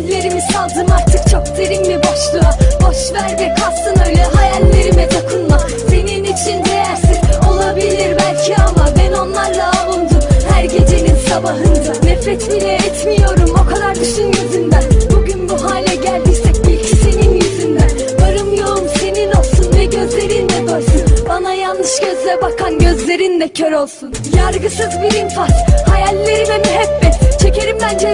Hayallerimi saldım artık çok derin bir boşluğa. Boş ver ve kalsın öyle hayallerime dokunma. Senin için değersiz olabilir belki ama Ben onlarla avundum. Her gecenin sabahında Nefret bile etmiyorum o kadar düşün gözünden Bugün bu hale geldiysek bil ki senin yüzünden. Varım yoğum senin olsun ve gözlerinle doysun Bana yanlış gözle bakan gözlerin de kör olsun. Yargısız bir infaz hayallerime